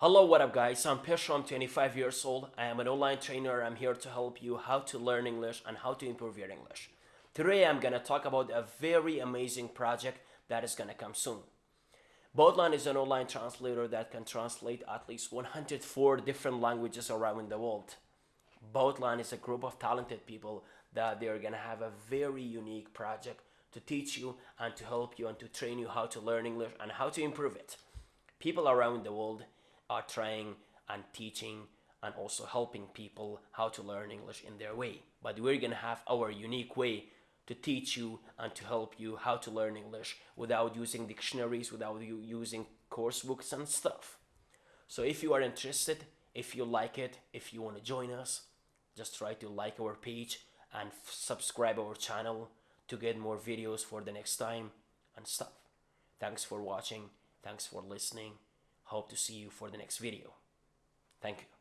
Hello, what up, guys? I'm Pesho. I'm 25 years old. I am an online trainer. I'm here to help you how to learn English and how to improve your English. Today, I'm gonna talk about a very amazing project that is gonna come soon. Boatline is an online translator that can translate at least 104 different languages around the world. Boatline is a group of talented people that they're gonna have a very unique project to teach you and to help you and to train you how to learn English and how to improve it. People around the world are trying and teaching and also helping people how to learn English in their way. But we're gonna have our unique way to teach you and to help you how to learn English without using dictionaries, without you using course books and stuff. So if you are interested, if you like it, if you want to join us, just try to like our page and subscribe our channel to get more videos for the next time and stuff. Thanks for watching. Thanks for listening. Hope to see you for the next video. Thank you.